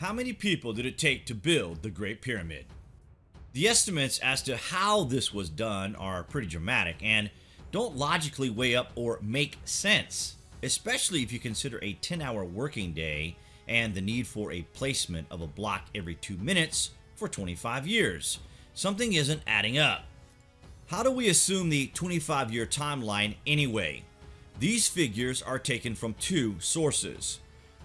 How many people did it take to build the Great Pyramid? The estimates as to how this was done are pretty dramatic and don't logically weigh up or make sense, especially if you consider a 10 hour working day and the need for a placement of a block every 2 minutes for 25 years. Something isn't adding up. How do we assume the 25 year timeline anyway? These figures are taken from two sources.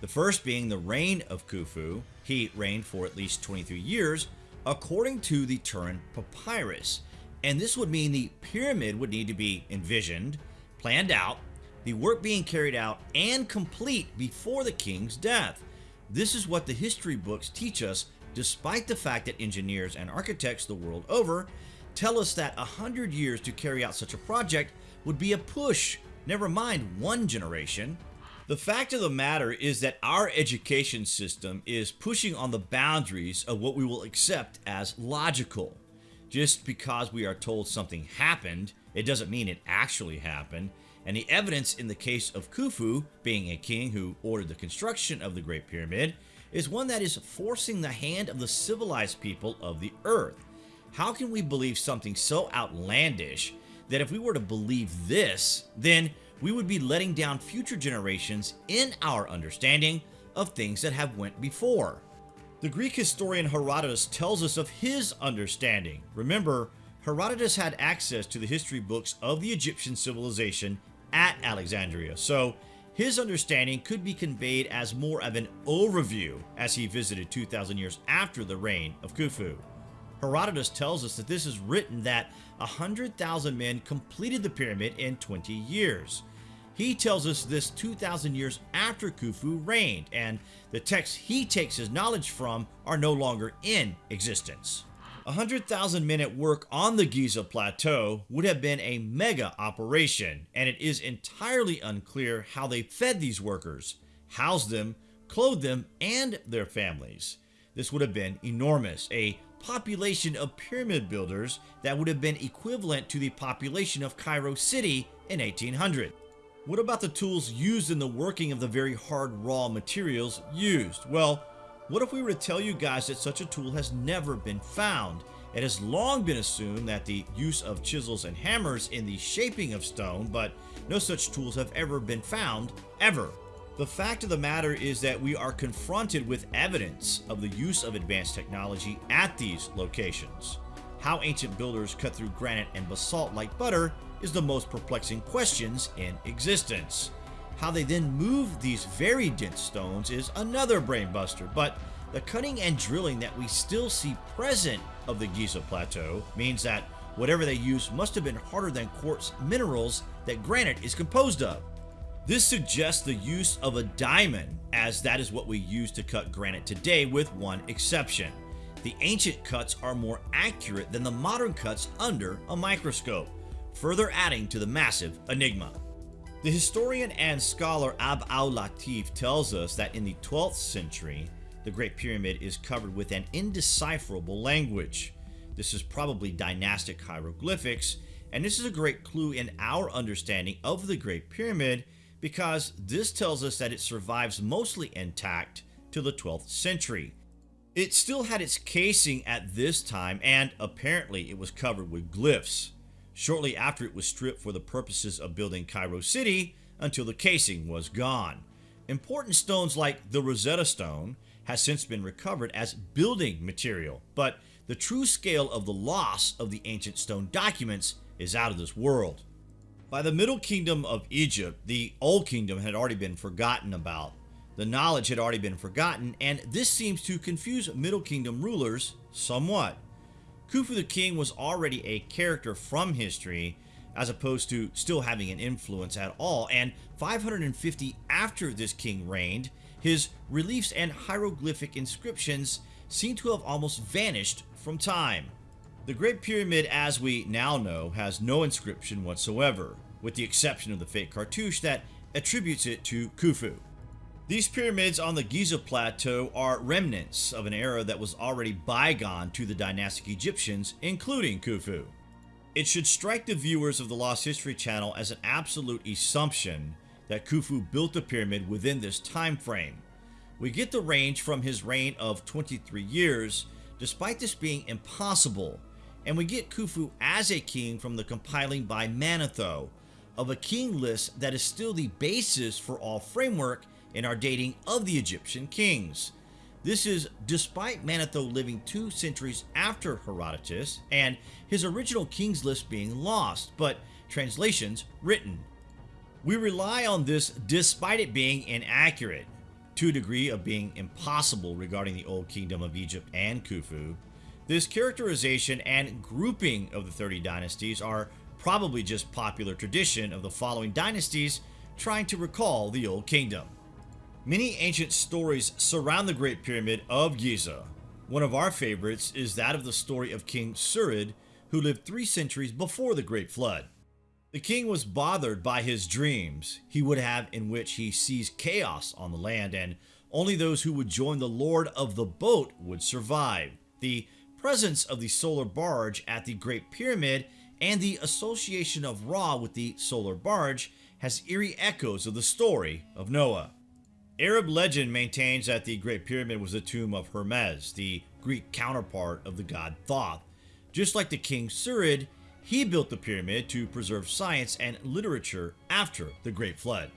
The first being the reign of Khufu, he reigned for at least 23 years, according to the Turin Papyrus. And this would mean the pyramid would need to be envisioned, planned out, the work being carried out, and complete before the king's death. This is what the history books teach us, despite the fact that engineers and architects the world over tell us that a hundred years to carry out such a project would be a push, never mind one generation. The fact of the matter is that our education system is pushing on the boundaries of what we will accept as logical. Just because we are told something happened, it doesn't mean it actually happened, and the evidence in the case of Khufu, being a king who ordered the construction of the Great Pyramid, is one that is forcing the hand of the civilized people of the earth. How can we believe something so outlandish that if we were to believe this, then we would be letting down future generations in our understanding of things that have went before. The Greek historian Herodotus tells us of his understanding. Remember, Herodotus had access to the history books of the Egyptian civilization at Alexandria, so his understanding could be conveyed as more of an overview as he visited 2,000 years after the reign of Khufu. Herodotus tells us that this is written that 100,000 men completed the pyramid in 20 years. He tells us this 2,000 years after Khufu reigned, and the texts he takes his knowledge from are no longer in existence. 100,000 men at work on the Giza Plateau would have been a mega operation, and it is entirely unclear how they fed these workers, housed them, clothed them, and their families. This would have been enormous, a population of pyramid builders that would have been equivalent to the population of Cairo City in 1800. What about the tools used in the working of the very hard raw materials used? Well, what if we were to tell you guys that such a tool has never been found? It has long been assumed that the use of chisels and hammers in the shaping of stone, but no such tools have ever been found, ever. The fact of the matter is that we are confronted with evidence of the use of advanced technology at these locations. How ancient builders cut through granite and basalt like butter is the most perplexing questions in existence. How they then move these very dense stones is another brainbuster, but the cutting and drilling that we still see present of the Giza Plateau means that whatever they used must have been harder than quartz minerals that granite is composed of. This suggests the use of a diamond, as that is what we use to cut granite today with one exception. The ancient cuts are more accurate than the modern cuts under a microscope, further adding to the massive enigma. The historian and scholar Abd al-Latif tells us that in the 12th century, the Great Pyramid is covered with an indecipherable language. This is probably dynastic hieroglyphics, and this is a great clue in our understanding of the Great Pyramid because this tells us that it survives mostly intact till the 12th century. It still had its casing at this time and apparently it was covered with glyphs. Shortly after it was stripped for the purposes of building Cairo City until the casing was gone. Important stones like the Rosetta Stone has since been recovered as building material, but the true scale of the loss of the ancient stone documents is out of this world. By the Middle Kingdom of Egypt, the Old Kingdom had already been forgotten about. The knowledge had already been forgotten, and this seems to confuse Middle Kingdom rulers somewhat. Khufu the king was already a character from history, as opposed to still having an influence at all, and 550 after this king reigned, his reliefs and hieroglyphic inscriptions seem to have almost vanished from time. The Great Pyramid, as we now know, has no inscription whatsoever with the exception of the fake cartouche that attributes it to Khufu. These pyramids on the Giza Plateau are remnants of an era that was already bygone to the dynastic Egyptians, including Khufu. It should strike the viewers of the Lost History channel as an absolute assumption that Khufu built the pyramid within this time frame. We get the range from his reign of 23 years, despite this being impossible, and we get Khufu as a king from the compiling by Manetho of a king list that is still the basis for all framework in our dating of the Egyptian kings. This is despite Manetho living two centuries after Herodotus and his original kings list being lost, but translations written. We rely on this despite it being inaccurate, to a degree of being impossible regarding the Old Kingdom of Egypt and Khufu. This characterization and grouping of the 30 dynasties are probably just popular tradition of the following dynasties trying to recall the Old Kingdom. Many ancient stories surround the Great Pyramid of Giza. One of our favorites is that of the story of King Surid, who lived three centuries before the Great Flood. The king was bothered by his dreams he would have in which he sees chaos on the land and only those who would join the lord of the boat would survive. The presence of the solar barge at the Great Pyramid and the association of Ra with the solar barge has eerie echoes of the story of Noah. Arab legend maintains that the Great Pyramid was the tomb of Hermes, the Greek counterpart of the god Thoth. Just like the king Surid, he built the pyramid to preserve science and literature after the Great Flood.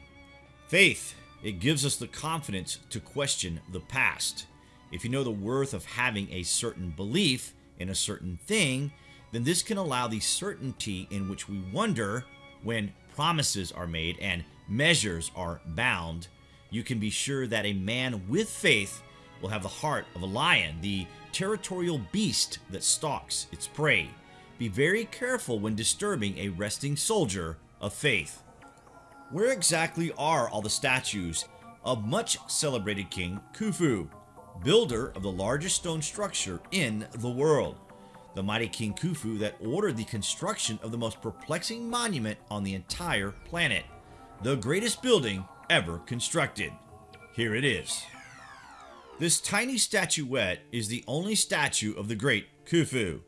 Faith, it gives us the confidence to question the past. If you know the worth of having a certain belief in a certain thing, then this can allow the certainty in which we wonder when promises are made and measures are bound. You can be sure that a man with faith will have the heart of a lion, the territorial beast that stalks its prey. Be very careful when disturbing a resting soldier of faith. Where exactly are all the statues of much celebrated King Khufu, builder of the largest stone structure in the world? The mighty King Khufu that ordered the construction of the most perplexing monument on the entire planet, the greatest building ever constructed. Here it is. This tiny statuette is the only statue of the great Khufu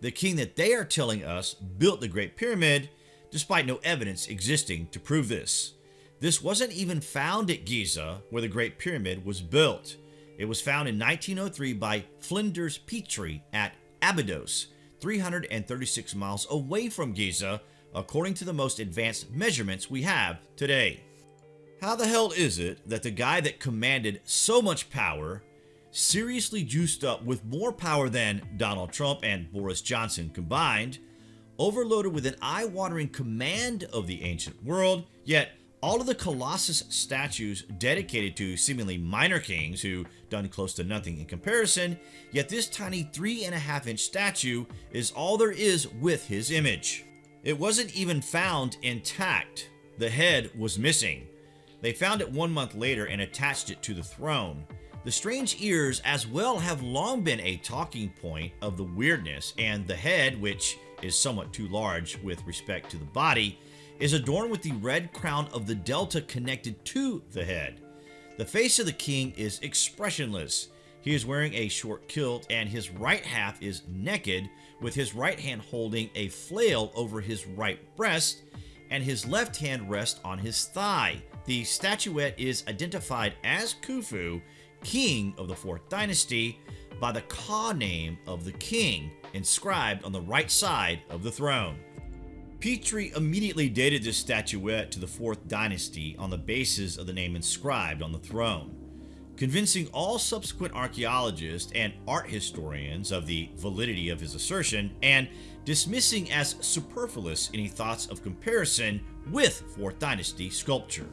the king that they are telling us built the Great Pyramid, despite no evidence existing to prove this. This wasn't even found at Giza, where the Great Pyramid was built. It was found in 1903 by Flinders Petrie at Abydos, 336 miles away from Giza, according to the most advanced measurements we have today. How the hell is it that the guy that commanded so much power seriously juiced up with more power than Donald Trump and Boris Johnson combined, overloaded with an eye-watering command of the ancient world, yet all of the Colossus statues dedicated to seemingly minor kings who done close to nothing in comparison, yet this tiny three and a half inch statue is all there is with his image. It wasn't even found intact. The head was missing. They found it one month later and attached it to the throne. The strange ears as well have long been a talking point of the weirdness, and the head, which is somewhat too large with respect to the body, is adorned with the red crown of the delta connected to the head. The face of the king is expressionless. He is wearing a short kilt and his right half is naked with his right hand holding a flail over his right breast and his left hand rests on his thigh. The statuette is identified as Khufu king of the 4th dynasty, by the Ka name of the king inscribed on the right side of the throne. Petrie immediately dated this statuette to the 4th dynasty on the basis of the name inscribed on the throne, convincing all subsequent archaeologists and art historians of the validity of his assertion and dismissing as superfluous any thoughts of comparison with 4th dynasty sculpture.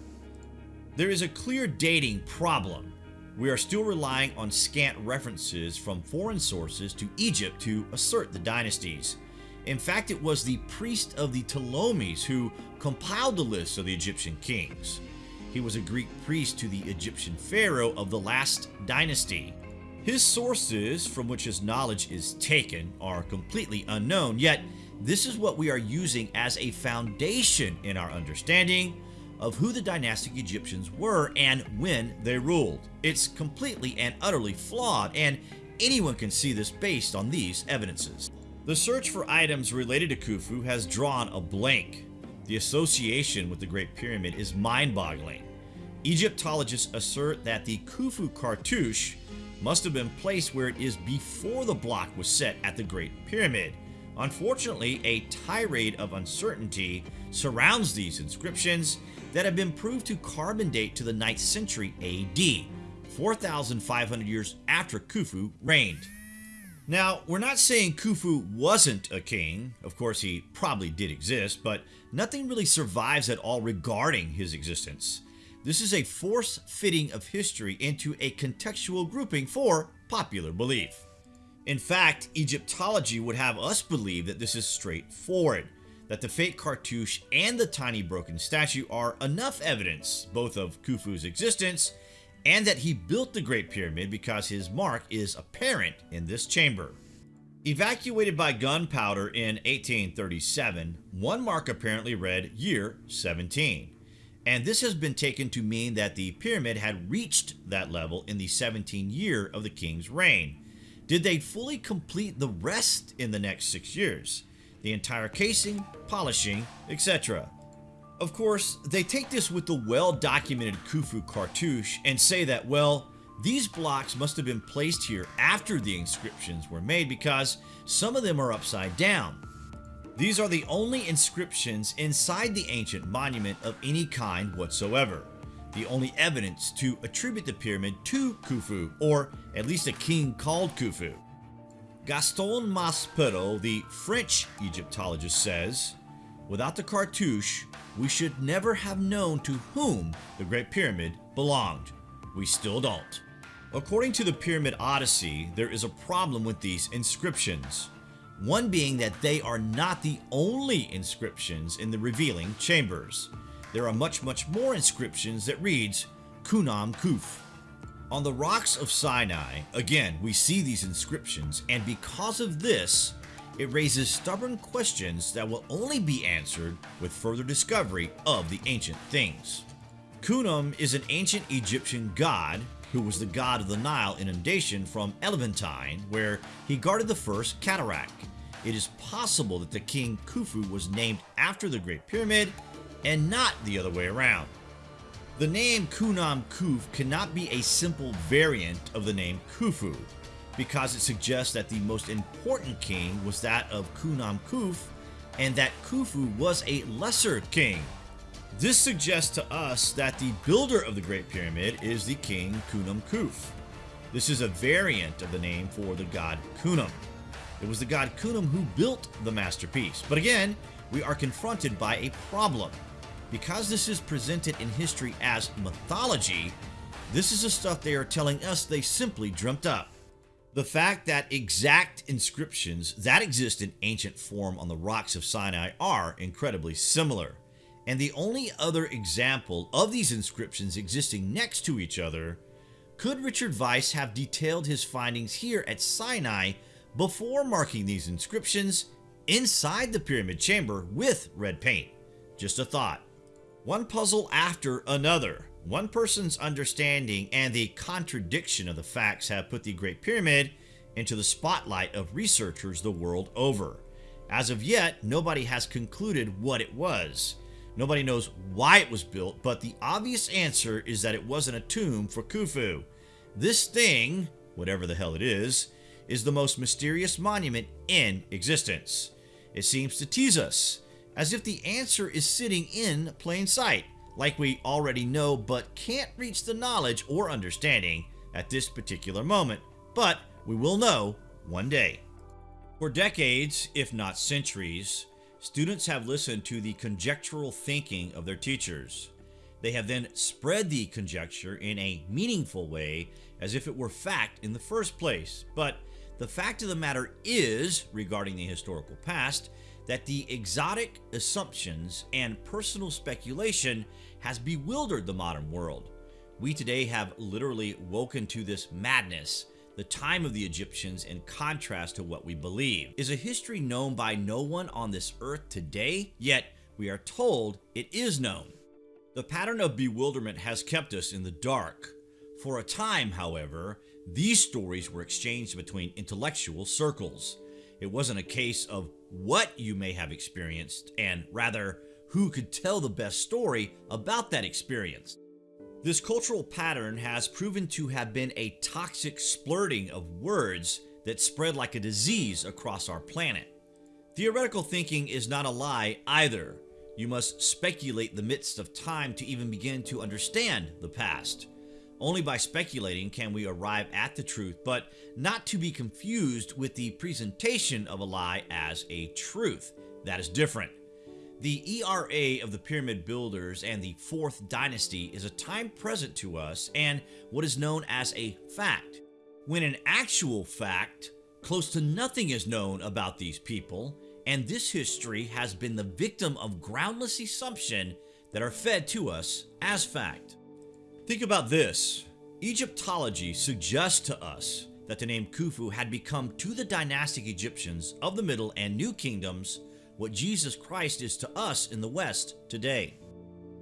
There is a clear dating problem we are still relying on scant references from foreign sources to Egypt to assert the dynasties. In fact, it was the priest of the Ptolemies who compiled the list of the Egyptian kings. He was a Greek priest to the Egyptian pharaoh of the last dynasty. His sources from which his knowledge is taken are completely unknown, yet this is what we are using as a foundation in our understanding of who the dynastic Egyptians were and when they ruled. It's completely and utterly flawed, and anyone can see this based on these evidences. The search for items related to Khufu has drawn a blank. The association with the Great Pyramid is mind-boggling. Egyptologists assert that the Khufu cartouche must have been placed where it is before the block was set at the Great Pyramid. Unfortunately, a tirade of uncertainty surrounds these inscriptions that have been proved to carbon date to the 9th century AD, 4,500 years after Khufu reigned. Now, we're not saying Khufu wasn't a king, of course he probably did exist, but nothing really survives at all regarding his existence. This is a force fitting of history into a contextual grouping for popular belief. In fact, Egyptology would have us believe that this is straightforward, that the fake cartouche and the tiny broken statue are enough evidence both of Khufu's existence and that he built the Great Pyramid because his mark is apparent in this chamber. Evacuated by gunpowder in 1837, one mark apparently read year 17, and this has been taken to mean that the pyramid had reached that level in the 17th year of the king's reign. Did they fully complete the rest in the next six years? The entire casing, polishing, etc. Of course, they take this with the well-documented Khufu cartouche and say that, well, these blocks must have been placed here after the inscriptions were made because some of them are upside down. These are the only inscriptions inside the ancient monument of any kind whatsoever. The only evidence to attribute the pyramid to Khufu, or at least a king called Khufu. Gaston Maspero, the French Egyptologist says, Without the cartouche, we should never have known to whom the Great Pyramid belonged. We still don't. According to the Pyramid Odyssey, there is a problem with these inscriptions. One being that they are not the only inscriptions in the revealing chambers. There are much much more inscriptions that reads Khnum Kuf. On the rocks of Sinai, again, we see these inscriptions, and because of this, it raises stubborn questions that will only be answered with further discovery of the ancient things. Khnum is an ancient Egyptian god who was the god of the Nile inundation from Elephantine, where he guarded the first cataract. It is possible that the king Khufu was named after the Great Pyramid and not the other way around. The name Khnum Kuf cannot be a simple variant of the name Khufu, because it suggests that the most important king was that of Khnum Kuf and that Khufu was a lesser king. This suggests to us that the builder of the Great Pyramid is the king Khnum Kuf. This is a variant of the name for the god Khnum. It was the god Khnum who built the masterpiece. But again, we are confronted by a problem. Because this is presented in history as mythology, this is the stuff they are telling us they simply dreamt up. The fact that exact inscriptions that exist in ancient form on the rocks of Sinai are incredibly similar. And the only other example of these inscriptions existing next to each other, could Richard Vyse have detailed his findings here at Sinai before marking these inscriptions inside the pyramid chamber with red paint? Just a thought. One puzzle after another. One person's understanding and the contradiction of the facts have put the Great Pyramid into the spotlight of researchers the world over. As of yet, nobody has concluded what it was. Nobody knows why it was built, but the obvious answer is that it wasn't a tomb for Khufu. This thing, whatever the hell it is, is the most mysterious monument in existence. It seems to tease us, as if the answer is sitting in plain sight, like we already know but can't reach the knowledge or understanding at this particular moment, but we will know one day. For decades, if not centuries, students have listened to the conjectural thinking of their teachers. They have then spread the conjecture in a meaningful way as if it were fact in the first place. But the fact of the matter is, regarding the historical past, that the exotic assumptions and personal speculation has bewildered the modern world. We today have literally woken to this madness. The time of the Egyptians in contrast to what we believe. Is a history known by no one on this earth today? Yet we are told it is known. The pattern of bewilderment has kept us in the dark. For a time, however, these stories were exchanged between intellectual circles. It wasn't a case of what you may have experienced, and rather, who could tell the best story about that experience. This cultural pattern has proven to have been a toxic splurting of words that spread like a disease across our planet. Theoretical thinking is not a lie either. You must speculate the midst of time to even begin to understand the past. Only by speculating can we arrive at the truth, but not to be confused with the presentation of a lie as a truth. That is different. The ERA of the pyramid builders and the fourth dynasty is a time present to us and what is known as a fact. When in actual fact, close to nothing is known about these people, and this history has been the victim of groundless assumption that are fed to us as fact. Think about this. Egyptology suggests to us that the name Khufu had become to the dynastic Egyptians of the Middle and New Kingdoms what Jesus Christ is to us in the West today.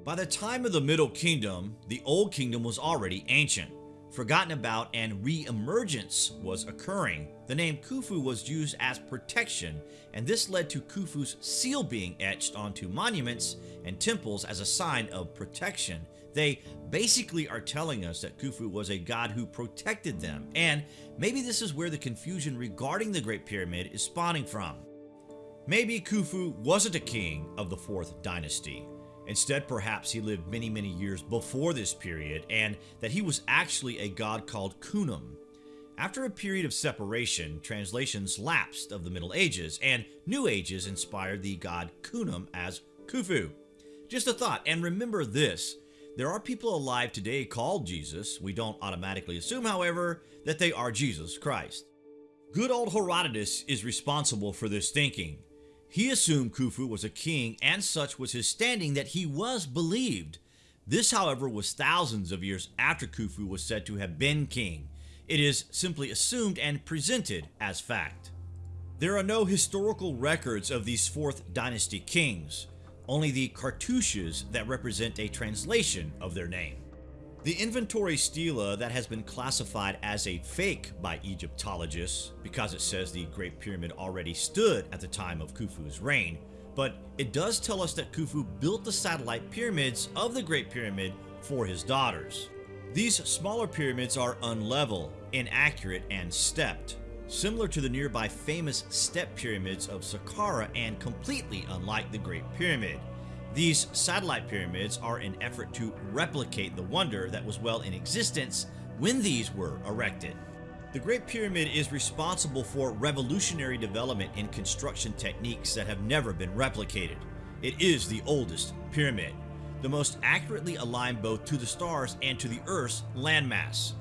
By the time of the Middle Kingdom, the Old Kingdom was already ancient, forgotten about, and re-emergence was occurring. The name Khufu was used as protection, and this led to Khufu's seal being etched onto monuments and temples as a sign of protection they basically are telling us that Khufu was a god who protected them, and maybe this is where the confusion regarding the Great Pyramid is spawning from. Maybe Khufu wasn't a king of the 4th dynasty. Instead, perhaps he lived many, many years before this period, and that he was actually a god called Khnum. After a period of separation, translations lapsed of the Middle Ages, and New Ages inspired the god Khnum as Khufu. Just a thought, and remember this, there are people alive today called Jesus. We don't automatically assume, however, that they are Jesus Christ. Good old Herodotus is responsible for this thinking. He assumed Khufu was a king and such was his standing that he was believed. This, however, was thousands of years after Khufu was said to have been king. It is simply assumed and presented as fact. There are no historical records of these 4th dynasty kings only the cartouches that represent a translation of their name. The inventory stela that has been classified as a fake by Egyptologists because it says the Great Pyramid already stood at the time of Khufu's reign, but it does tell us that Khufu built the satellite pyramids of the Great Pyramid for his daughters. These smaller pyramids are unlevel, inaccurate, and stepped, similar to the nearby famous step pyramids of Saqqara and completely unlike the Great Pyramid. These satellite pyramids are an effort to replicate the wonder that was well in existence when these were erected. The Great Pyramid is responsible for revolutionary development in construction techniques that have never been replicated. It is the oldest pyramid, the most accurately aligned both to the stars and to the Earth's landmass.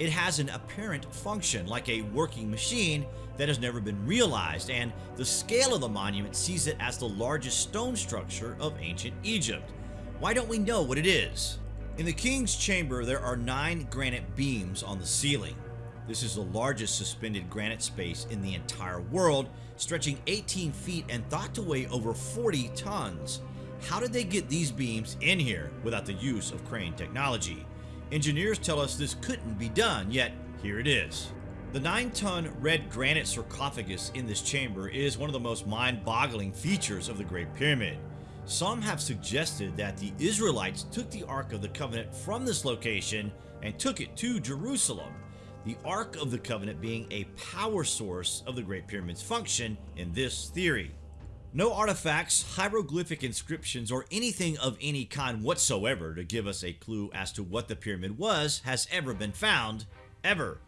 It has an apparent function like a working machine that has never been realized, and the scale of the monument sees it as the largest stone structure of ancient Egypt. Why don't we know what it is? In the king's chamber, there are nine granite beams on the ceiling. This is the largest suspended granite space in the entire world, stretching 18 feet and thought to weigh over 40 tons. How did they get these beams in here without the use of crane technology? Engineers tell us this couldn't be done, yet here it is. The 9-ton red granite sarcophagus in this chamber is one of the most mind-boggling features of the Great Pyramid. Some have suggested that the Israelites took the Ark of the Covenant from this location and took it to Jerusalem, the Ark of the Covenant being a power source of the Great Pyramid's function in this theory. No artifacts, hieroglyphic inscriptions, or anything of any kind whatsoever to give us a clue as to what the pyramid was has ever been found, ever.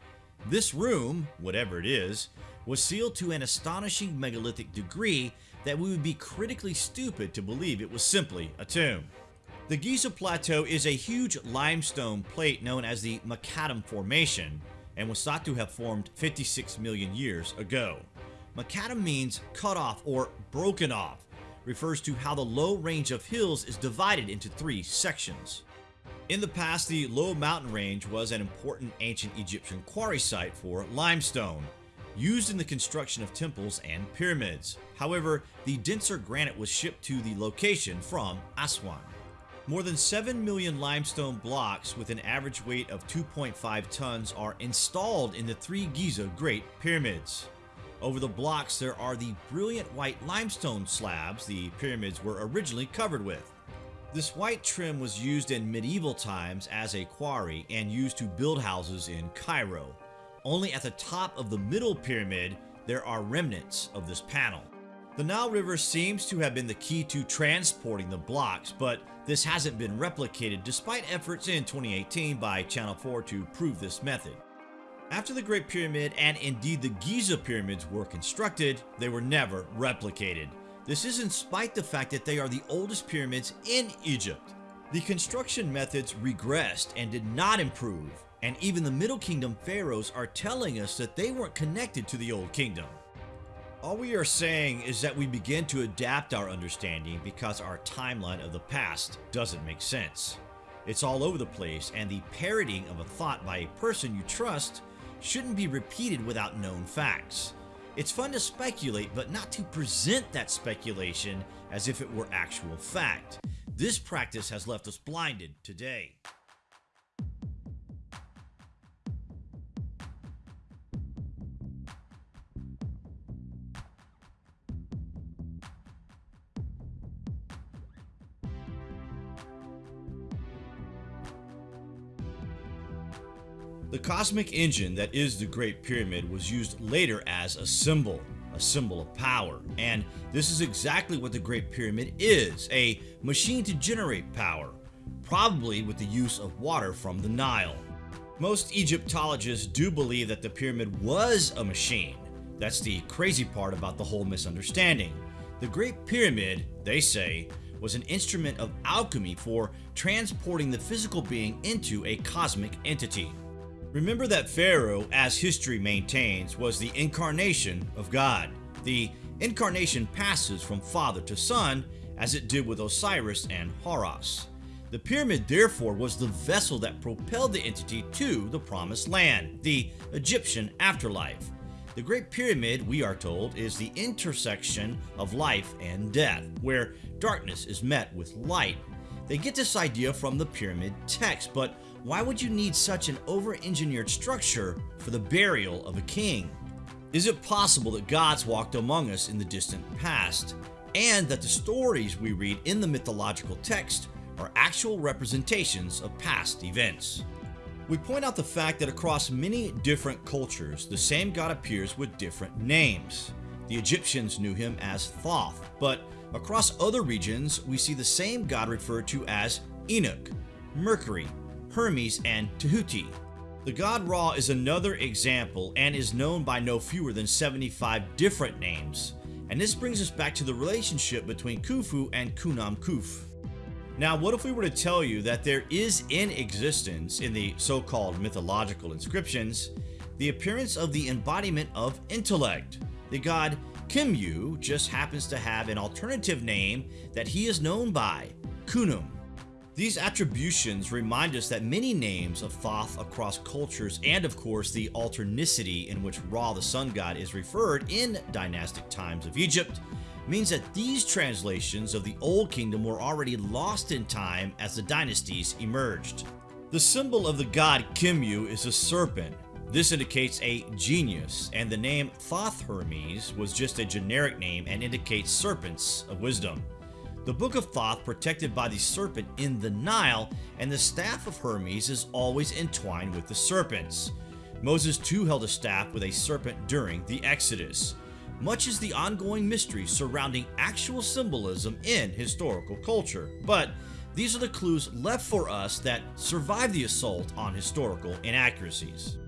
This room, whatever it is, was sealed to an astonishing megalithic degree that we would be critically stupid to believe it was simply a tomb. The Giza Plateau is a huge limestone plate known as the Mokattam Formation and was thought to have formed 56 million years ago. Mokattam means cut off or broken off, refers to how the low range of hills is divided into three sections. In the past, the low mountain range was an important ancient Egyptian quarry site for limestone, used in the construction of temples and pyramids. However, the denser granite was shipped to the location from Aswan. More than 7 million limestone blocks with an average weight of 2.5 tons are installed in the three Giza Great Pyramids. Over the blocks there are the brilliant white limestone slabs the pyramids were originally covered with. This white trim was used in medieval times as a quarry and used to build houses in Cairo. Only at the top of the middle pyramid there are remnants of this panel. The Nile River seems to have been the key to transporting the blocks, but this hasn't been replicated despite efforts in 2018 by Channel 4 to prove this method. After the Great Pyramid and indeed the Giza pyramids were constructed, they were never replicated. This is in spite the fact that they are the oldest pyramids in Egypt. The construction methods regressed and did not improve, and even the Middle Kingdom pharaohs are telling us that they weren't connected to the Old Kingdom. All we are saying is that we begin to adapt our understanding because our timeline of the past doesn't make sense. It's all over the place, and the parroting of a thought by a person you trust shouldn't be repeated without known facts. It's fun to speculate, but not to present that speculation as if it were actual fact. This practice has left us blinded today. The cosmic engine that is the Great Pyramid was used later as a symbol, a symbol of power. And this is exactly what the Great Pyramid is, a machine to generate power, probably with the use of water from the Nile. Most Egyptologists do believe that the pyramid was a machine. That's the crazy part about the whole misunderstanding. The Great Pyramid, they say, was an instrument of alchemy for transporting the physical being into a cosmic entity. Remember that Pharaoh, as history maintains, was the incarnation of God. The incarnation passes from father to son, as it did with Osiris and Horus. The pyramid therefore was the vessel that propelled the entity to the promised land, the Egyptian afterlife. The Great Pyramid, we are told, is the intersection of life and death, where darkness is met with light. They get this idea from the pyramid text, but why would you need such an over-engineered structure for the burial of a king? Is it possible that gods walked among us in the distant past, and that the stories we read in the mythological text are actual representations of past events? We point out the fact that across many different cultures, the same god appears with different names. The Egyptians knew him as Thoth, but across other regions, we see the same god referred to as Enoch, Mercury, Hermes, and Tahuti. The god Ra is another example and is known by no fewer than 75 different names. And this brings us back to the relationship between Khufu and Khnum Kuf. Now, what if we were to tell you that there is in existence in the so-called mythological inscriptions the appearance of the embodiment of intellect? The god Khemu just happens to have an alternative name that he is known by, Khnum. These attributions remind us that many names of Thoth across cultures and of course the alternicity in which Ra the sun god is referred in dynastic times of Egypt means that these translations of the Old Kingdom were already lost in time as the dynasties emerged. The symbol of the god Khemu is a serpent. This indicates a genius, and the name Thoth Hermes was just a generic name and indicates serpents of wisdom. The Book of Thoth protected by the serpent in the Nile, and the staff of Hermes is always entwined with the serpents. Moses too held a staff with a serpent during the Exodus. Much is the ongoing mystery surrounding actual symbolism in historical culture, but these are the clues left for us that survive the assault on historical inaccuracies.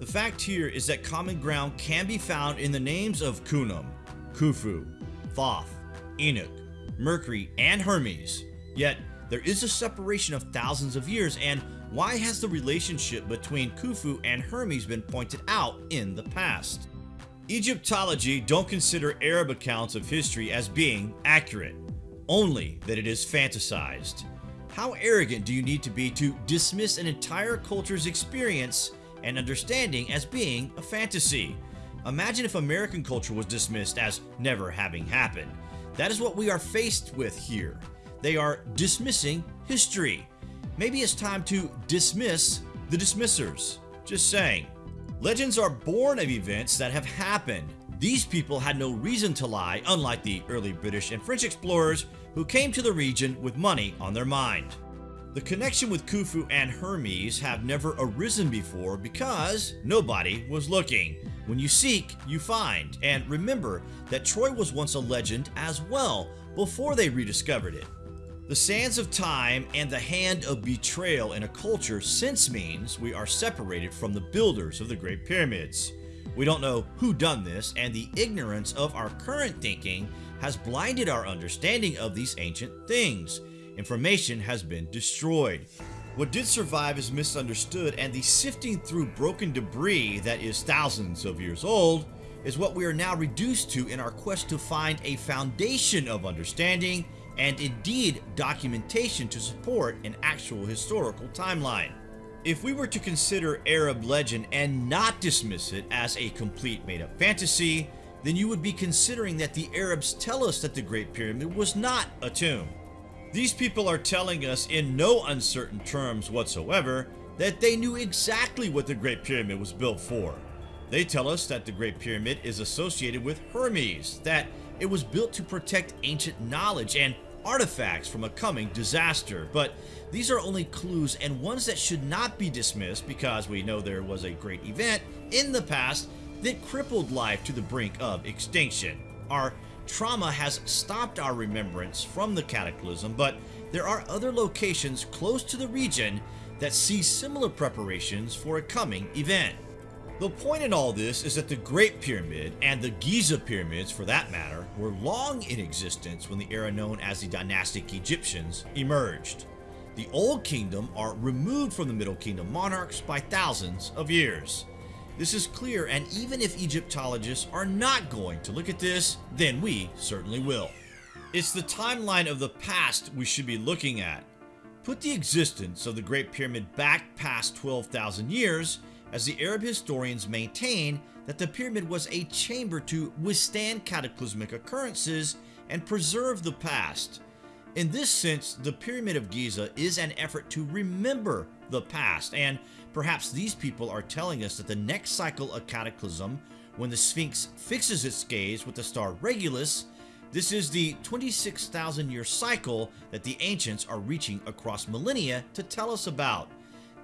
The fact here is that common ground can be found in the names of Khnum, Khufu, Thoth, Enoch, Mercury, and Hermes. Yet, there is a separation of thousands of years, and why has the relationship between Khufu and Hermes been pointed out in the past? Egyptology don't consider Arab accounts of history as being accurate, only that it is fantasized. How arrogant do you need to be to dismiss an entire culture's experience and understanding as being a fantasy? Imagine if American culture was dismissed as never having happened. That is what we are faced with here. They are dismissing history. Maybe it's time to dismiss the dismissers. Just saying. Legends are born of events that have happened. These people had no reason to lie, unlike the early British and French explorers who came to the region with money on their mind. The connection with Khufu and Hermes have never arisen before because nobody was looking. When you seek, you find. And remember that Troy was once a legend as well before they rediscovered it. The sands of time and the hand of betrayal in a culture since means we are separated from the builders of the Great Pyramids. We don't know who done this and the ignorance of our current thinking has blinded our understanding of these ancient things information has been destroyed. What did survive is misunderstood, and the sifting through broken debris that is thousands of years old is what we are now reduced to in our quest to find a foundation of understanding and indeed documentation to support an actual historical timeline. If we were to consider Arab legend and not dismiss it as a complete made up fantasy, then you would be considering that the Arabs tell us that the Great Pyramid was not a tomb. These people are telling us in no uncertain terms whatsoever that they knew exactly what the Great Pyramid was built for. They tell us that the Great Pyramid is associated with Hermes, that it was built to protect ancient knowledge and artifacts from a coming disaster, but these are only clues and ones that should not be dismissed because we know there was a great event in the past that crippled life to the brink of extinction. Our trauma has stopped our remembrance from the cataclysm, but there are other locations close to the region that see similar preparations for a coming event. The point in all this is that the Great Pyramid, and the Giza Pyramids for that matter, were long in existence when the era known as the dynastic Egyptians emerged. The Old Kingdom are removed from the Middle Kingdom monarchs by thousands of years. This is clear, and even if Egyptologists are not going to look at this, then we certainly will. It's the timeline of the past we should be looking at. Put the existence of the Great Pyramid back past 12,000 years, as the Arab historians maintain that the pyramid was a chamber to withstand cataclysmic occurrences and preserve the past. In this sense, the Pyramid of Giza is an effort to remember the past and Perhaps these people are telling us that the next cycle of Cataclysm, when the Sphinx fixes its gaze with the star Regulus, this is the 26,000 year cycle that the ancients are reaching across millennia to tell us about.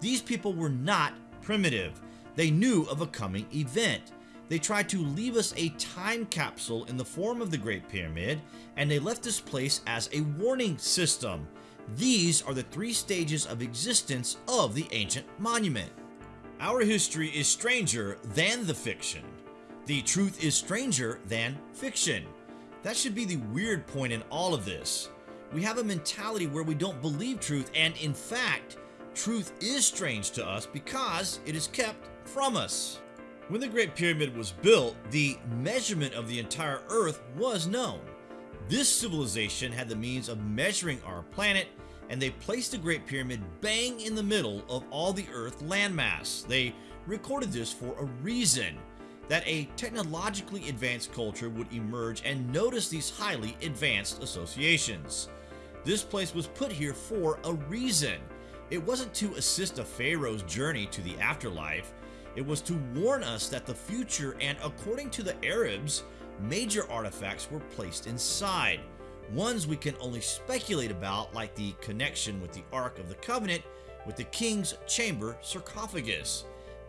These people were not primitive. They knew of a coming event. They tried to leave us a time capsule in the form of the Great Pyramid, and they left this place as a warning system. These are the three stages of existence of the ancient monument. Our history is stranger than the fiction. The truth is stranger than fiction. That should be the weird point in all of this. We have a mentality where we don't believe truth, and in fact, truth is strange to us because it is kept from us. When the Great Pyramid was built, the measurement of the entire Earth was known. This civilization had the means of measuring our planet and they placed the Great Pyramid bang in the middle of all the Earth landmass. They recorded this for a reason that a technologically advanced culture would emerge and notice these highly advanced associations. This place was put here for a reason. It wasn't to assist a pharaoh's journey to the afterlife, it was to warn us that the future and according to the Arabs, major artifacts were placed inside ones we can only speculate about like the connection with the Ark of the Covenant with the King's Chamber sarcophagus.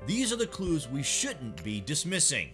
These are the clues we shouldn't be dismissing.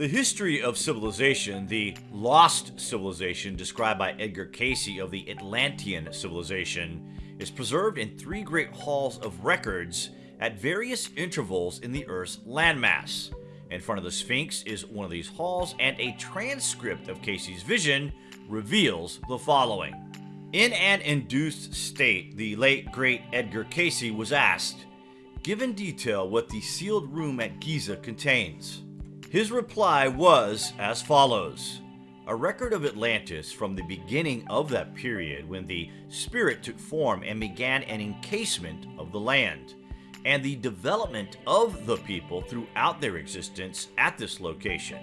The history of civilization, the lost civilization described by Edgar Cayce of the Atlantean civilization, is preserved in three great halls of records at various intervals in the Earth's landmass. In front of the Sphinx is one of these halls, and a transcript of Cayce's vision reveals the following. In an induced state, the late great Edgar Cayce was asked, Give in detail what the sealed room at Giza contains. His reply was as follows. a record of Atlantis from the beginning of that period when the spirit took form and began an encasement of the land, and the development of the people throughout their existence at this location,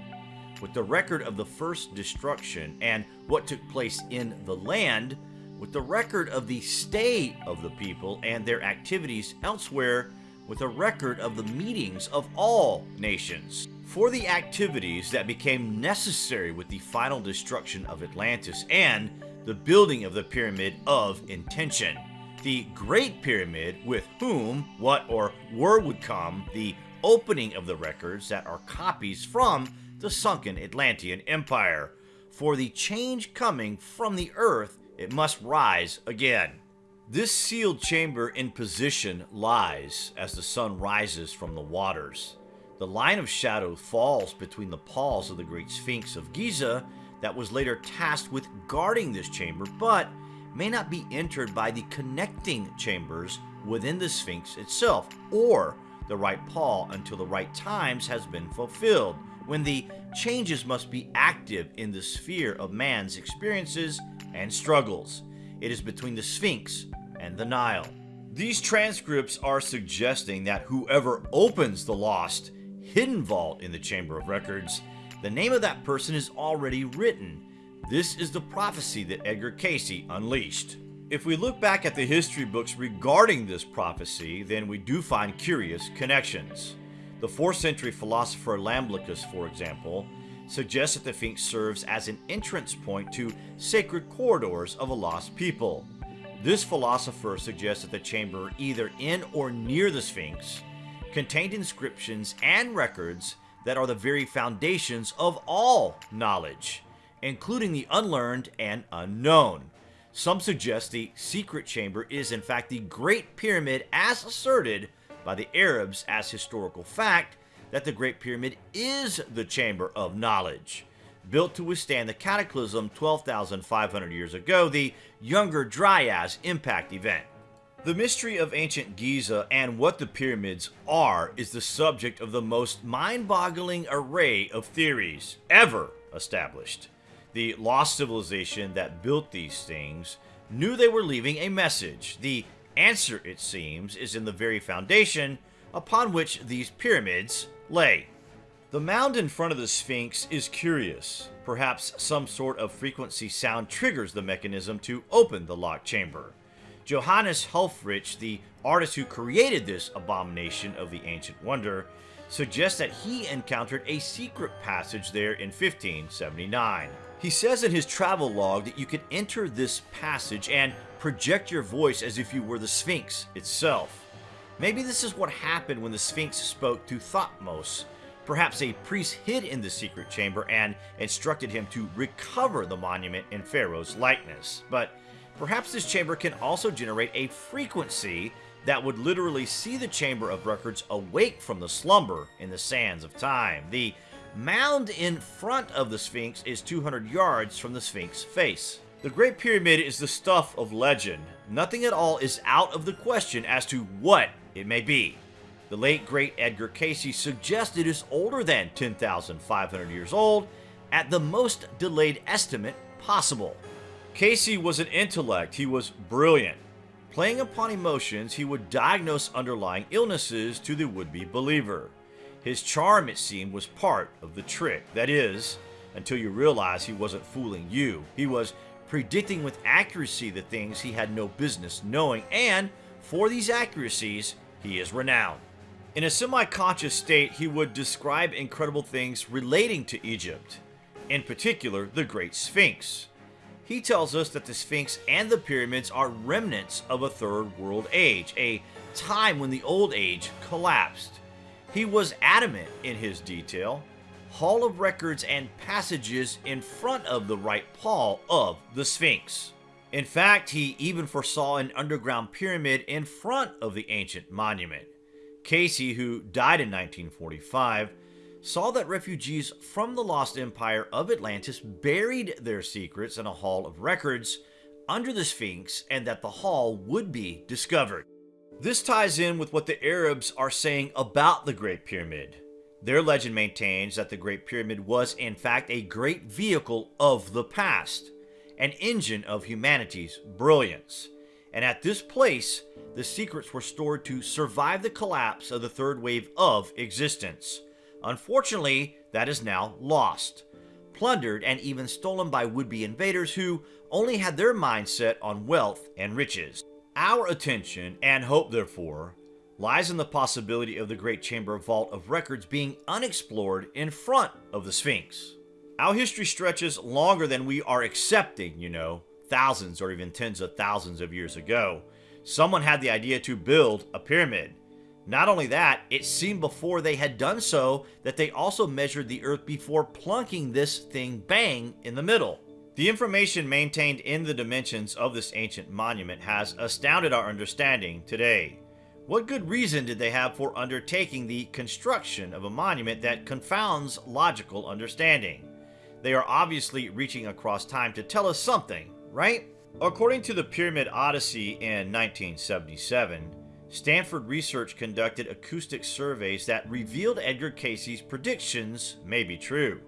with the record of the first destruction and what took place in the land, with the record of the stay of the people and their activities elsewhere, with a record of the meetings of all nations for the activities that became necessary with the final destruction of Atlantis and the building of the Pyramid of Intention. The Great Pyramid, with whom, what, or where would come, the opening of the records that are copies from the sunken Atlantean Empire. For the change coming from the earth, it must rise again. This sealed chamber in position lies as the sun rises from the waters. The line of shadow falls between the paws of the Great Sphinx of Giza that was later tasked with guarding this chamber, but may not be entered by the connecting chambers within the Sphinx itself, or the right paw until the right times has been fulfilled, when the changes must be active in the sphere of man's experiences and struggles. It is between the Sphinx and the Nile. These transcripts are suggesting that whoever opens the lost hidden vault in the Chamber of Records, the name of that person is already written. This is the prophecy that Edgar Cayce unleashed. If we look back at the history books regarding this prophecy, then we do find curious connections. The 4th century philosopher Iamblichus, for example, suggests that the Sphinx serves as an entrance point to sacred corridors of a lost people. This philosopher suggests that the chamber either in or near the Sphinx contained inscriptions and records that are the very foundations of all knowledge, including the unlearned and unknown. Some suggest the secret chamber is in fact the Great Pyramid as asserted by the Arabs as historical fact that the Great Pyramid is the chamber of knowledge. Built to withstand the cataclysm 12,500 years ago, the Younger Dryas impact event. The mystery of ancient Giza and what the pyramids are is the subject of the most mind-boggling array of theories ever established. The lost civilization that built these things knew they were leaving a message. The answer, it seems, is in the very foundation upon which these pyramids lay. The mound in front of the Sphinx is curious. Perhaps some sort of frequency sound triggers the mechanism to open the locked chamber. Johannes Helfrich, the artist who created this abomination of the ancient wonder, suggests that he encountered a secret passage there in 1579. He says in his travel log that you could enter this passage and project your voice as if you were the Sphinx itself. Maybe this is what happened when the Sphinx spoke to Thutmose. Perhaps a priest hid in the secret chamber and instructed him to recover the monument in Pharaoh's likeness. But Perhaps this chamber can also generate a frequency that would literally see the Chamber of Records awake from the slumber in the sands of time. The mound in front of the Sphinx is 200 yards from the Sphinx face. The Great Pyramid is the stuff of legend. Nothing at all is out of the question as to what it may be. The late great Edgar Cayce suggested it is older than 10,500 years old at the most delayed estimate possible. Cayce was an intellect, he was brilliant. Playing upon emotions, he would diagnose underlying illnesses to the would-be believer. His charm, it seemed, was part of the trick. That is, until you realize he wasn't fooling you. He was predicting with accuracy the things he had no business knowing, and for these accuracies, he is renowned. In a semi-conscious state, he would describe incredible things relating to Egypt, in particular the Great Sphinx. He tells us that the Sphinx and the pyramids are remnants of a third world age, a time when the old age collapsed. He was adamant in his detail, hall of records and passages in front of the right paw of the Sphinx. In fact, he even foresaw an underground pyramid in front of the ancient monument. Cayce, who died in 1945, saw that refugees from the lost empire of Atlantis buried their secrets in a hall of records under the Sphinx and that the hall would be discovered. This ties in with what the Arabs are saying about the Great Pyramid. Their legend maintains that the Great Pyramid was, in fact, a great vehicle of the past, an engine of humanity's brilliance. And at this place, the secrets were stored to survive the collapse of the third wave of existence. Unfortunately, that is now lost, plundered, and even stolen by would be invaders who only had their mindset on wealth and riches. Our attention and hope, therefore, lies in the possibility of the Great Chamber Vault of Records being unexplored in front of the Sphinx. Our history stretches longer than we are accepting, you know, thousands or even tens of thousands of years ago. Someone had the idea to build a pyramid. Not only that, it seemed before they had done so that they also measured the earth before plunking this thing bang in the middle. The information maintained in the dimensions of this ancient monument has astounded our understanding today. What good reason did they have for undertaking the construction of a monument that confounds logical understanding? They are obviously reaching across time to tell us something, right? According to the Pyramid Odyssey in 1977, Stanford Research conducted acoustic surveys that revealed Edgar Cayce's predictions may be true.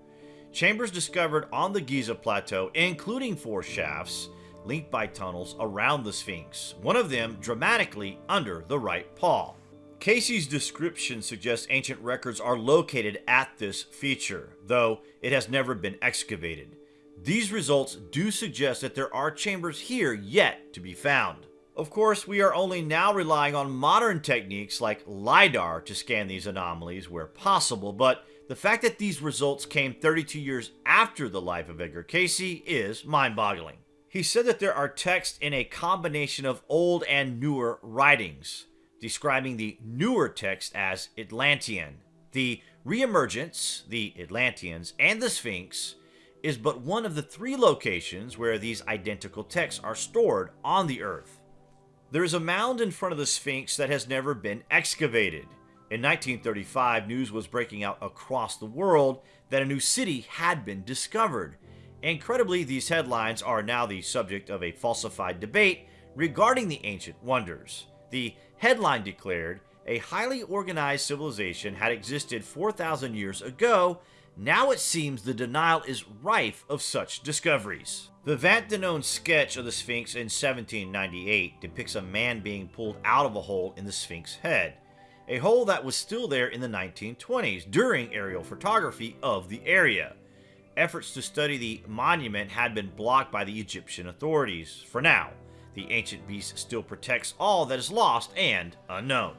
Chambers discovered on the Giza Plateau, including four shafts, linked by tunnels around the Sphinx, one of them dramatically under the right paw. Cayce's description suggests ancient records are located at this feature, though it has never been excavated. These results do suggest that there are chambers here yet to be found. Of course, we are only now relying on modern techniques like LiDAR to scan these anomalies where possible, but the fact that these results came 32 years after the life of Edgar Cayce is mind-boggling. He said that there are texts in a combination of old and newer writings, describing the newer text as Atlantean. The reemergence, the Atlanteans, and the Sphinx is but one of the three locations where these identical texts are stored on the Earth. There is a mound in front of the Sphinx that has never been excavated. In 1935, news was breaking out across the world that a new city had been discovered, Incredibly, these headlines are now the subject of a falsified debate regarding the ancient wonders. The headline declared a highly organized civilization had existed 4,000 years ago. Now it seems the denial is rife of such discoveries. The Denon sketch of the Sphinx in 1798 depicts a man being pulled out of a hole in the Sphinx head, a hole that was still there in the 1920s during aerial photography of the area efforts to study the monument had been blocked by the Egyptian authorities. For now, the ancient beast still protects all that is lost and unknown.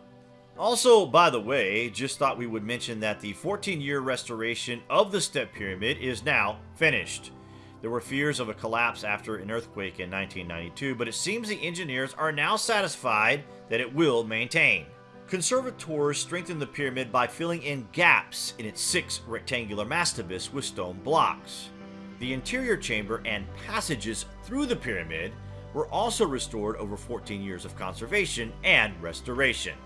Also, by the way, just thought we would mention that the 14-year restoration of the Step Pyramid is now finished. There were fears of a collapse after an earthquake in 1992, but it seems the engineers are now satisfied that it will maintain. Conservators strengthened the pyramid by filling in gaps in its six rectangular mastabas with stone blocks. The interior chamber and passages through the pyramid were also restored over 14 years of conservation and restoration.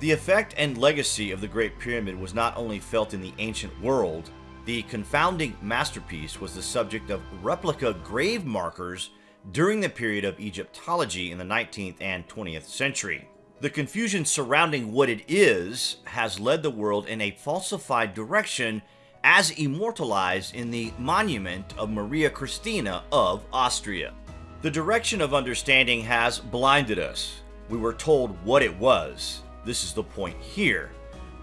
The effect and legacy of the Great Pyramid was not only felt in the ancient world, the confounding masterpiece was the subject of replica grave markers during the period of Egyptology in the 19th and 20th century. The confusion surrounding what it is has led the world in a falsified direction as immortalized in the monument of Maria Christina of Austria. The direction of understanding has blinded us. We were told what it was. This is the point here.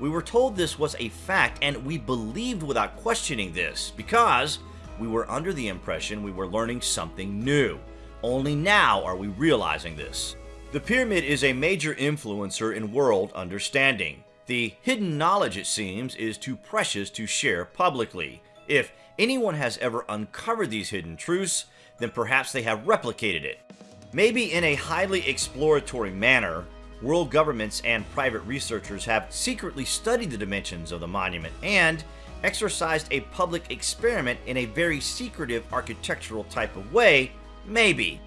We were told this was a fact and we believed without questioning this because we were under the impression we were learning something new. Only now are we realizing this. The pyramid is a major influencer in world understanding. The hidden knowledge, it seems, is too precious to share publicly. If anyone has ever uncovered these hidden truths, then perhaps they have replicated it. Maybe in a highly exploratory manner, world governments and private researchers have secretly studied the dimensions of the monument and exercised a public experiment in a very secretive architectural type of way, maybe.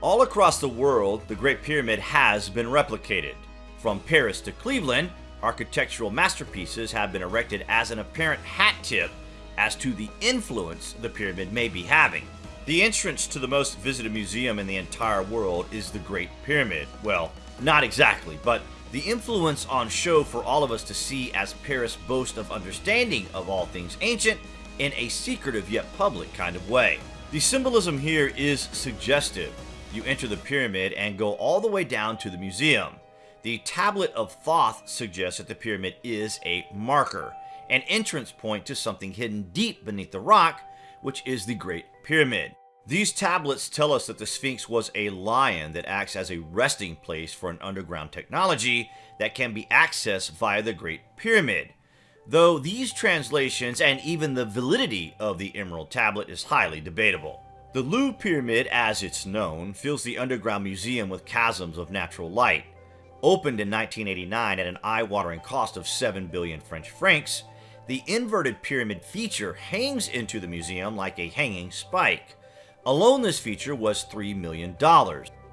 All across the world, the Great Pyramid has been replicated. From Paris to Cleveland, architectural masterpieces have been erected as an apparent hat tip as to the influence the pyramid may be having. The entrance to the most visited museum in the entire world is the Great Pyramid. Well, not exactly, but The influence on show for all of us to see as Paris boast of understanding of all things ancient in a secretive yet public kind of way. The symbolism here is suggestive. You enter the pyramid and go all the way down to the museum. The Tablet of Thoth suggests that the pyramid is a marker, an entrance point to something hidden deep beneath the rock, which is the Great Pyramid. These tablets tell us that the Sphinx was a lion that acts as a resting place for an underground technology that can be accessed via the Great Pyramid. Though these translations and even the validity of the Emerald Tablet is highly debatable. The Louvre Pyramid, as it's known, fills the underground museum with chasms of natural light. Opened in 1989 at an eye-watering cost of 7 billion French francs, the inverted pyramid feature hangs into the museum like a hanging spike. Alone this feature was $3 million.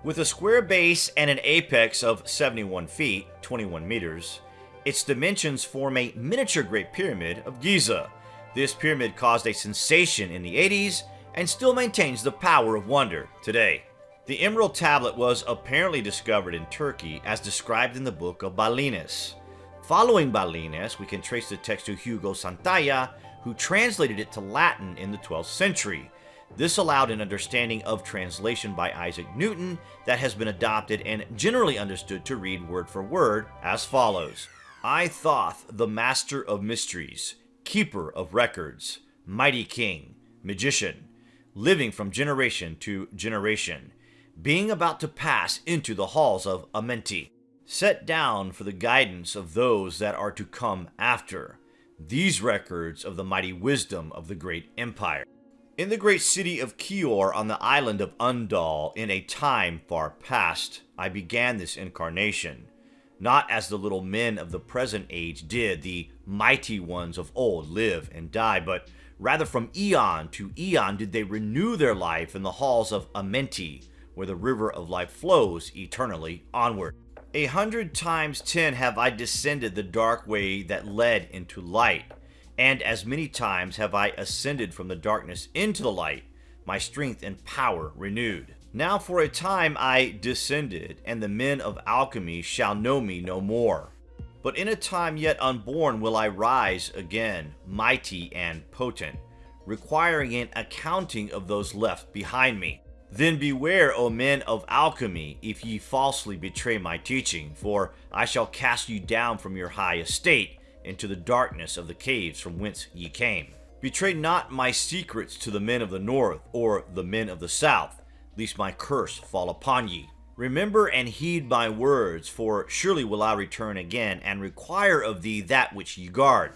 With a square base and an apex of 71 feet, 21 meters, its dimensions form a miniature Great Pyramid of Giza. This pyramid caused a sensation in the 80s and still maintains the power of wonder today. The Emerald Tablet was apparently discovered in Turkey as described in the book of Balinas. Following Balinas, we can trace the text to Hugo Santayana, who translated it to Latin in the 12th century. This allowed an understanding of translation by Isaac Newton that has been adopted and generally understood to read word for word as follows. I Thoth, the master of mysteries, keeper of records, mighty king, magician, living from generation to generation, being about to pass into the halls of Amenti, set down for the guidance of those that are to come after, these records of the mighty wisdom of the great empire. In the great city of Keor on the island of Undal, in a time far past, I began this incarnation. Not as the little men of the present age did, the mighty ones of old live and die, but rather from eon to eon did they renew their life in the halls of Amenti, where the river of life flows eternally onward. A hundred times ten have I descended the dark way that led into light and as many times have I ascended from the darkness into the light, my strength and power renewed. Now for a time I descended, and the men of alchemy shall know me no more. But in a time yet unborn will I rise again, mighty and potent, requiring an accounting of those left behind me. Then beware, O men of alchemy, if ye falsely betray my teaching, for I shall cast you down from your high estate, into the darkness of the caves from whence ye came. Betray not my secrets to the men of the north, or the men of the south, lest my curse fall upon ye. Remember and heed my words, for surely will I return again, and require of thee that which ye guard.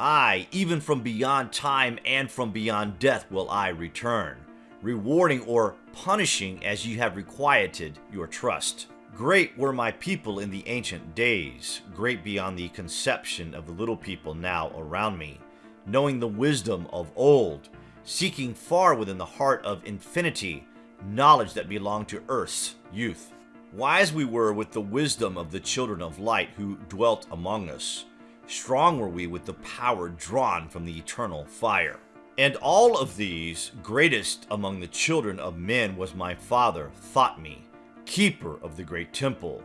I, even from beyond time and from beyond death will I return, rewarding or punishing as ye have requited your trust. Great were my people in the ancient days, great beyond the conception of the little people now around me, knowing the wisdom of old, seeking far within the heart of infinity, knowledge that belonged to earth's youth. Wise we were with the wisdom of the children of light who dwelt among us. Strong were we with the power drawn from the eternal fire. And all of these, greatest among the children of men was my father, Thotme, keeper of the great temple,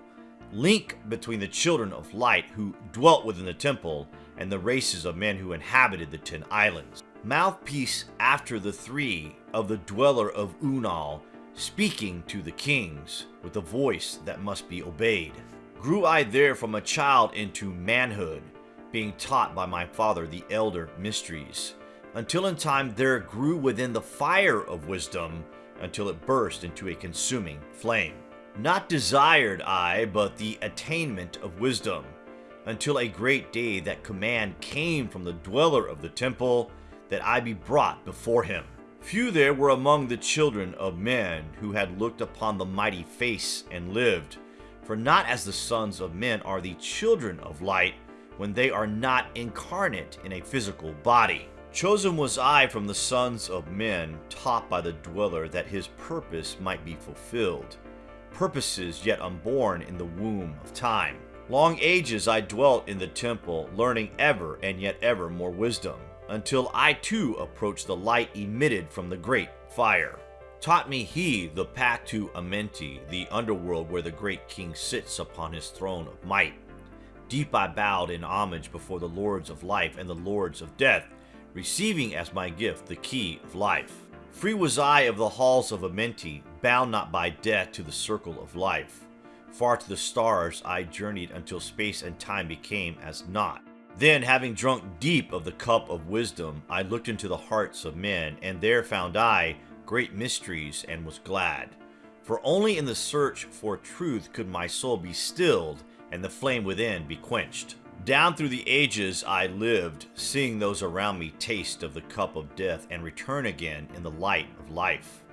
link between the children of light who dwelt within the temple and the races of men who inhabited the ten islands. Mouthpiece after the three of the dweller of Unal, speaking to the kings with a voice that must be obeyed. Grew I there from a child into manhood, being taught by my father the elder mysteries, until in time there grew within the fire of wisdom until it burst into a consuming flame. Not desired I, but the attainment of wisdom, until a great day that command came from the dweller of the temple, that I be brought before him. Few there were among the children of men who had looked upon the mighty face and lived, for not as the sons of men are the children of light, when they are not incarnate in a physical body. Chosen was I from the sons of men, taught by the dweller that his purpose might be fulfilled purposes yet unborn in the womb of time. Long ages I dwelt in the temple, learning ever and yet ever more wisdom, until I too approached the light emitted from the great fire. Taught me he the path to Amenti, the underworld where the great king sits upon his throne of might. Deep I bowed in homage before the lords of life and the lords of death, receiving as my gift the key of life. Free was I of the halls of Amenti, bound not by death to the circle of life. Far to the stars I journeyed until space and time became as naught. Then, having drunk deep of the cup of wisdom, I looked into the hearts of men, and there found I great mysteries and was glad. For only in the search for truth could my soul be stilled and the flame within be quenched. Down through the ages I lived, seeing those around me taste of the cup of death and return again in the light of life.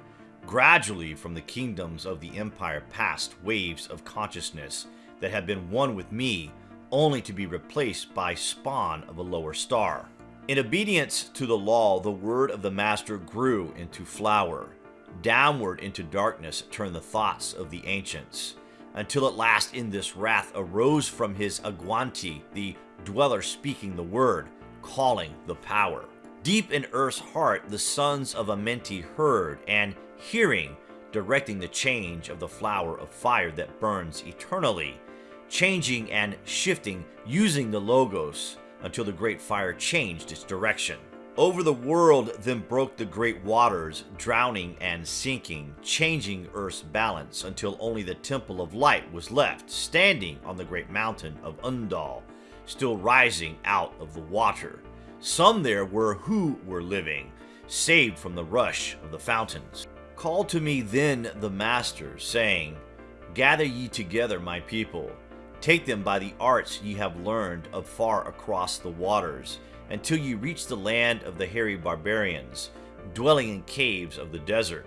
Gradually, from the kingdoms of the empire passed waves of consciousness that had been one with me, only to be replaced by spawn of a lower star. In obedience to the law, the word of the Master grew into flower. Downward into darkness turned the thoughts of the ancients, until at last in this wrath arose from his Agwanti, the dweller speaking the word, calling the power. Deep in earth's heart, the sons of Amenti heard, and hearing, directing the change of the flower of fire that burns eternally, changing and shifting using the Logos, until the great fire changed its direction. Over the world then broke the great waters, drowning and sinking, changing Earth's balance until only the Temple of Light was left, standing on the great mountain of Undal, still rising out of the water. Some there were who were living, saved from the rush of the fountains. Called to me then the Master, saying, Gather ye together, my people, Take them by the arts ye have learned of far across the waters, until ye reach the land of the hairy barbarians, dwelling in caves of the desert.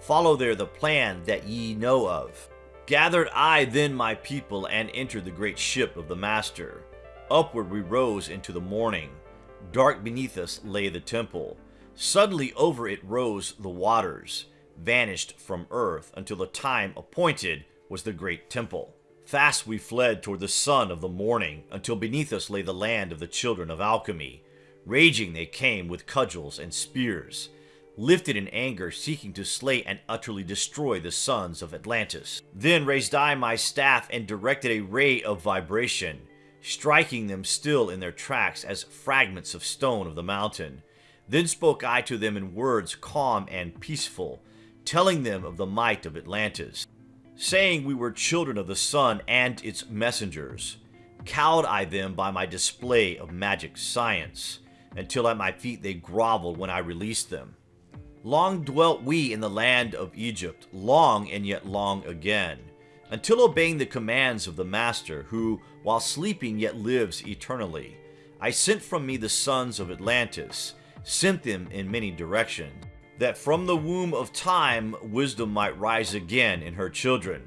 Follow there the plan that ye know of. Gathered I then my people and entered the great ship of the Master. Upward we rose into the morning. Dark beneath us lay the temple. Suddenly over it rose the waters, vanished from earth until the time appointed was the great temple. Fast we fled toward the sun of the morning, until beneath us lay the land of the children of alchemy. Raging they came with cudgels and spears, lifted in anger, seeking to slay and utterly destroy the sons of Atlantis. Then raised I my staff and directed a ray of vibration, striking them still in their tracks as fragments of stone of the mountain. Then spoke I to them in words calm and peaceful, telling them of the might of Atlantis saying we were children of the sun and its messengers. Cowed I them by my display of magic science, until at my feet they groveled when I released them. Long dwelt we in the land of Egypt, long and yet long again, until obeying the commands of the Master, who, while sleeping, yet lives eternally. I sent from me the sons of Atlantis, sent them in many directions that from the womb of time wisdom might rise again in her children.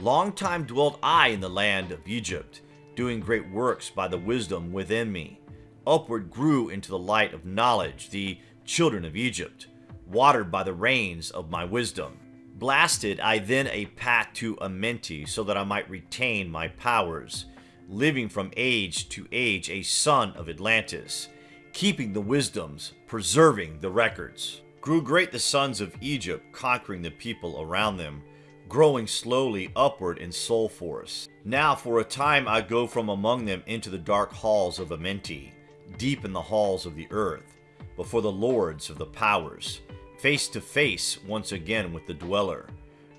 Long time dwelt I in the land of Egypt, doing great works by the wisdom within me. Upward grew into the light of knowledge the children of Egypt, watered by the rains of my wisdom. Blasted I then a path to Amenti so that I might retain my powers, living from age to age a son of Atlantis, keeping the wisdoms, preserving the records. Grew great the sons of Egypt, conquering the people around them, growing slowly upward in soul force. Now for a time I go from among them into the dark halls of Amenti, deep in the halls of the earth, before the lords of the powers, face to face once again with the dweller.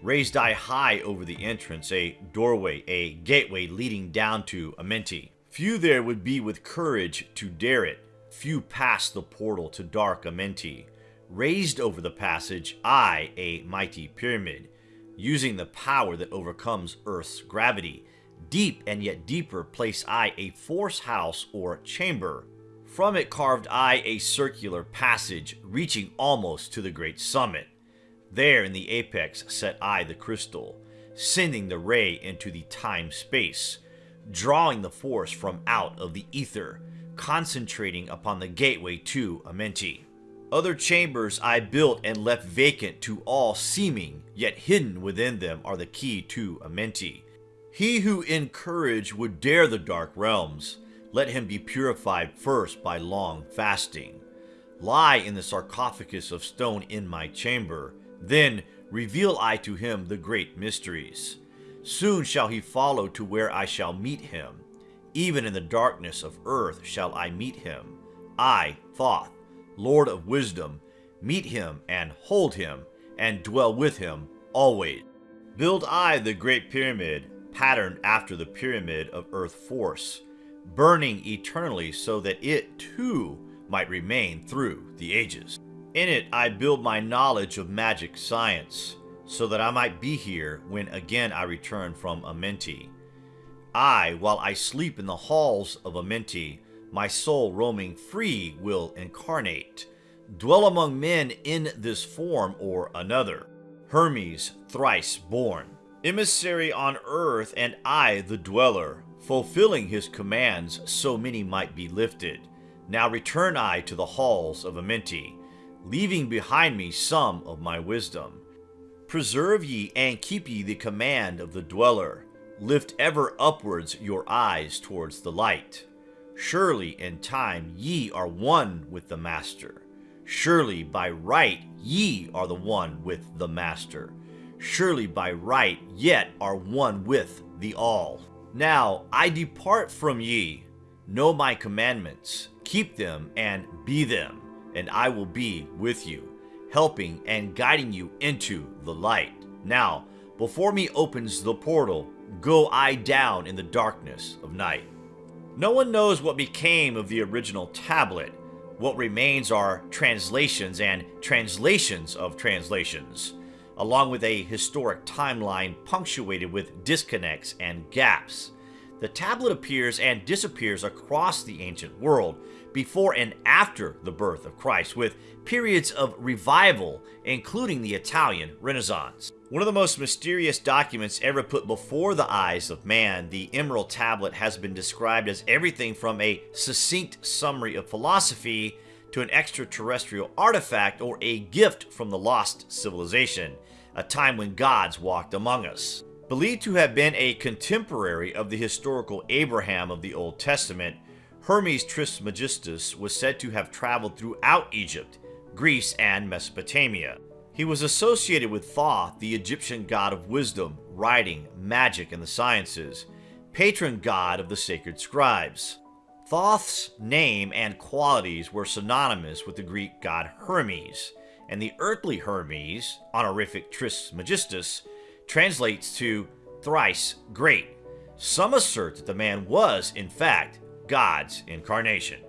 Raised I high over the entrance, a doorway, a gateway leading down to Amenti. Few there would be with courage to dare it, few pass the portal to dark Amenti raised over the passage, I, a mighty pyramid, using the power that overcomes Earth's gravity. Deep and yet deeper place I a force house or chamber. From it carved I a circular passage, reaching almost to the great summit. There in the apex set I the crystal, sending the ray into the time-space, drawing the force from out of the ether, concentrating upon the gateway to Amenti. Other chambers I built and left vacant to all seeming, yet hidden within them are the key to Amenti. He who in courage would dare the dark realms, let him be purified first by long fasting. Lie in the sarcophagus of stone in my chamber, Then reveal I to him the great mysteries. Soon shall he follow to where I shall meet him. Even in the darkness of earth shall I meet him. I, Thoth, Lord of wisdom, meet him and hold him, and dwell with him always. Build I the great pyramid, patterned after the pyramid of earth force, burning eternally so that it too might remain through the ages. In it I build my knowledge of magic science, so that I might be here when again I return from Amenti. I, while I sleep in the halls of Amenti, my soul roaming free will incarnate, dwell among men in this form or another. Hermes, thrice born, emissary on earth, and I the dweller, fulfilling his commands so many might be lifted. Now return I to the halls of Amenti, leaving behind me some of my wisdom. Preserve ye and keep ye the command of the dweller. Lift ever upwards your eyes towards the light. Surely in time ye are one with the Master. Surely by right ye are the one with the Master. Surely by right yet are one with the All. Now I depart from ye. Know my commandments, keep them and be them, and I will be with you, helping and guiding you into the light. Now, before me opens the portal, go I down in the darkness of night. No one knows what became of the original tablet. What remains are translations and translations of translations, along with a historic timeline punctuated with disconnects and gaps. The tablet appears and disappears across the ancient world before and after the birth of Christ, with periods of revival, including the Italian Renaissance. One of the most mysterious documents ever put before the eyes of man, the Emerald Tablet has been described as everything from a succinct summary of philosophy to an extraterrestrial artifact or a gift from the lost civilization, a time when gods walked among us. Believed to have been a contemporary of the historical Abraham of the Old Testament, Hermes Trismegistus was said to have traveled throughout Egypt, Greece, and Mesopotamia. He was associated with Thoth, the Egyptian god of wisdom, writing, magic, and the sciences, patron god of the sacred scribes. Thoth's name and qualities were synonymous with the Greek god Hermes, and the earthly Hermes, honorific Trismegistus, translates to thrice great. Some assert that the man was, in fact, God's incarnation.